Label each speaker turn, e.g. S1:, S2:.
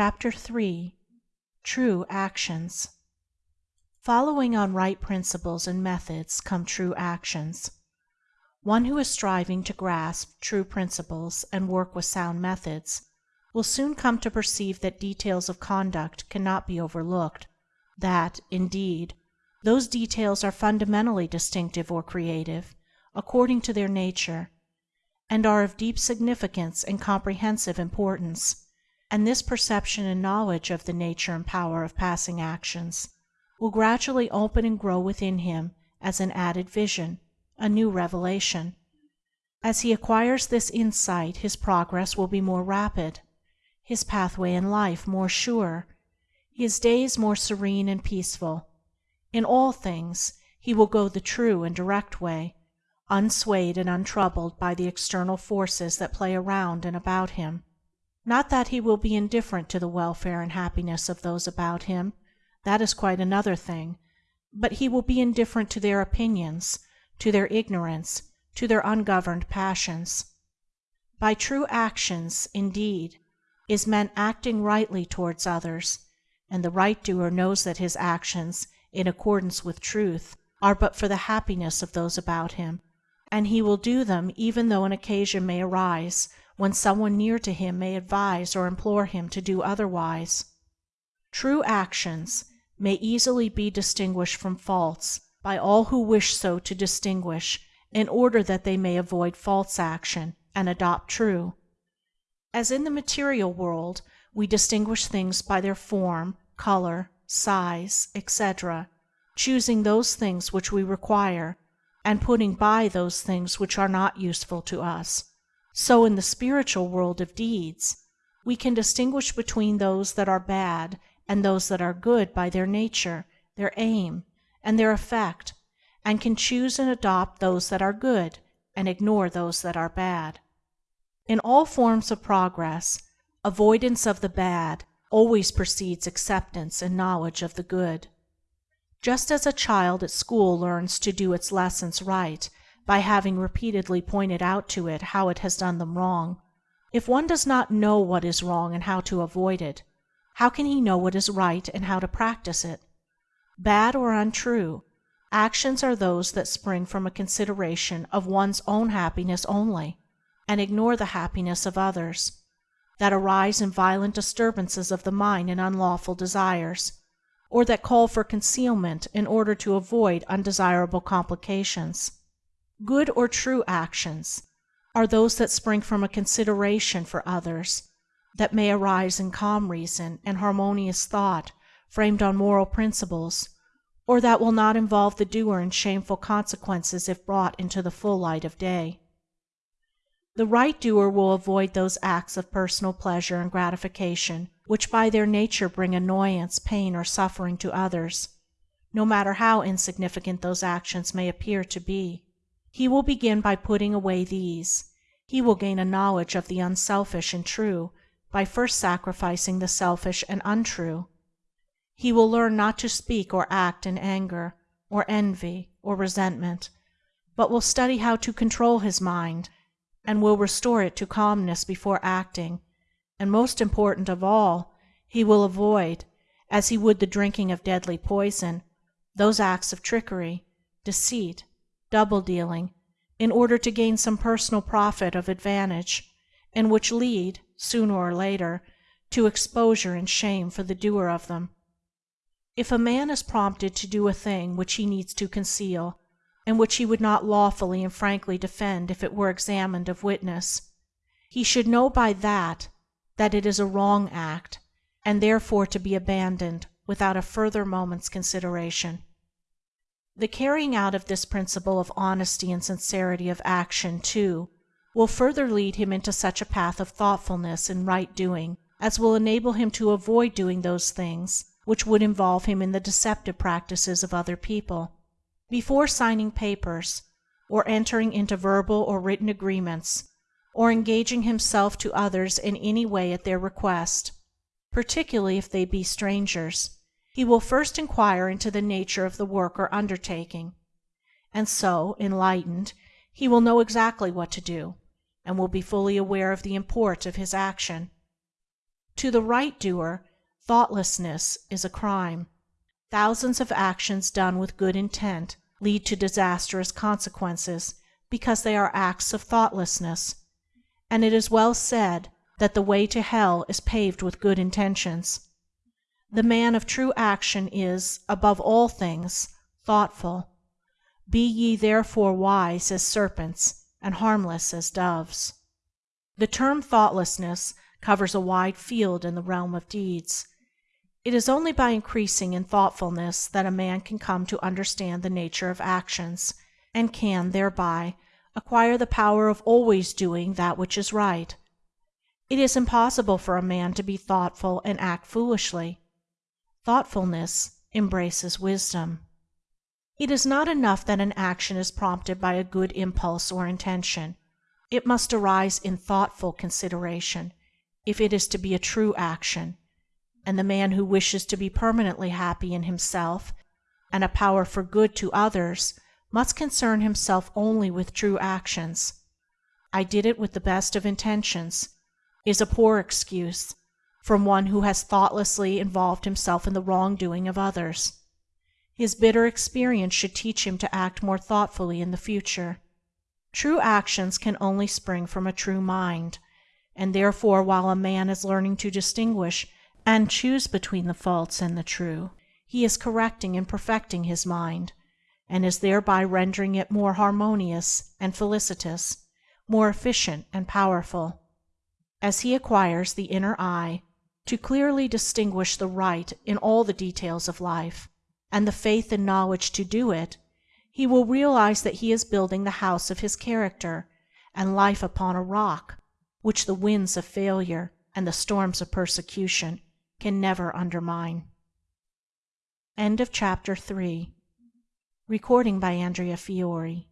S1: CHAPTER III. TRUE ACTIONS Following on right principles and methods come true actions. One who is striving to grasp true principles and work with sound methods will soon come to perceive that details of conduct cannot be overlooked; that, indeed, those details are fundamentally distinctive or creative, according to their nature, and are of deep significance and comprehensive importance; and this perception and knowledge of the nature and power of passing actions will gradually open and grow within him as an added vision, a new revelation. As he acquires this insight his progress will be more rapid, his pathway in life more sure, his days more serene and peaceful. In all things he will go the true and direct way, unswayed and untroubled by the external forces that play around and about him. Not that he will be indifferent to the welfare and happiness of those about him — that is quite another thing — but he will be indifferent to their opinions, to their ignorance, to their ungoverned passions. By true actions, indeed, is meant acting rightly towards others, and the right doer knows that his actions, in accordance with Truth, are but for the happiness of those about him, and he will do them even though an occasion may arise when some one near to him may advise or implore him to do otherwise. True actions may easily be distinguished from false by all who wish so to distinguish in order that they may avoid false action and adopt true. As in the material world we distinguish things by their form, color, size, etc., choosing those things which we require, and putting by those things which are not useful to us so in the spiritual world of deeds we can distinguish between those that are bad and those that are good by their nature, their aim, and their effect, and can choose and adopt those that are good and ignore those that are bad. In all forms of progress, avoidance of the bad always precedes acceptance and knowledge of the good. Just as a child at school learns to do its lessons right by having repeatedly pointed out to it how it has done them wrong. If one does not know what is wrong and how to avoid it, how can he know what is right and how to practice it? Bad or untrue, actions are those that spring from a consideration of one's own happiness only, and ignore the happiness of others; that arise in violent disturbances of the mind and unlawful desires, or that call for concealment in order to avoid undesirable complications. Good or true actions are those that spring from a consideration for others, that may arise in calm reason and harmonious thought framed on moral principles, or that will not involve the doer in shameful consequences if brought into the full light of day. The right doer will avoid those acts of personal pleasure and gratification which by their nature bring annoyance, pain, or suffering to others, no matter how insignificant those actions may appear to be. He will begin by putting away these; he will gain a knowledge of the unselfish and true by first sacrificing the selfish and untrue. He will learn not to speak or act in anger, or envy, or resentment, but will study how to control his mind, and will restore it to calmness before acting; and most important of all, he will avoid, as he would the drinking of deadly poison, those acts of trickery, deceit double dealing, in order to gain some personal profit or advantage, and which lead, sooner or later, to exposure and shame for the doer of them. If a man is prompted to do a thing which he needs to conceal, and which he would not lawfully and frankly defend if it were examined of witness, he should know by that that it is a wrong act, and therefore to be abandoned without a further moment's consideration. The carrying out of this principle of honesty and sincerity of action, too, will further lead him into such a path of thoughtfulness and right doing as will enable him to avoid doing those things which would involve him in the deceptive practices of other people. Before signing papers, or entering into verbal or written agreements, or engaging himself to others in any way at their request, particularly if they be strangers he will first inquire into the nature of the work or undertaking, and so, enlightened, he will know exactly what to do, and will be fully aware of the import of his action. To the right doer thoughtlessness is a crime. Thousands of actions done with good intent lead to disastrous consequences because they are acts of thoughtlessness, and it is well said that "the way to hell is paved with good intentions." The man of true action is, above all things, thoughtful. "Be ye therefore wise as serpents and harmless as doves." The term thoughtlessness covers a wide field in the realm of deeds. It is only by increasing in thoughtfulness that a man can come to understand the nature of actions, and can, thereby, acquire the power of always doing that which is right. It is impossible for a man to be thoughtful and act foolishly. Thoughtfulness embraces wisdom. It is not enough that an action is prompted by a good impulse or intention; it must arise in thoughtful consideration if it is to be a true action, and the man who wishes to be permanently happy in himself and a power for good to others must concern himself only with true actions. "I did it with the best of intentions" is a poor excuse from one who has thoughtlessly involved himself in the wrongdoing of others. His bitter experience should teach him to act more thoughtfully in the future. True actions can only spring from a true mind and therefore while a man is learning to distinguish and choose between the false and the true, he is correcting and perfecting his mind, and is thereby rendering it more harmonious and felicitous, more efficient and powerful. As he acquires the inner eye to clearly distinguish the right in all the details of life, and the faith and knowledge to do it, he will realize that he is building the house of his character and life upon a rock which the winds of failure and the storms of persecution can never undermine. End of chapter IV. Recording by Andrea Fiore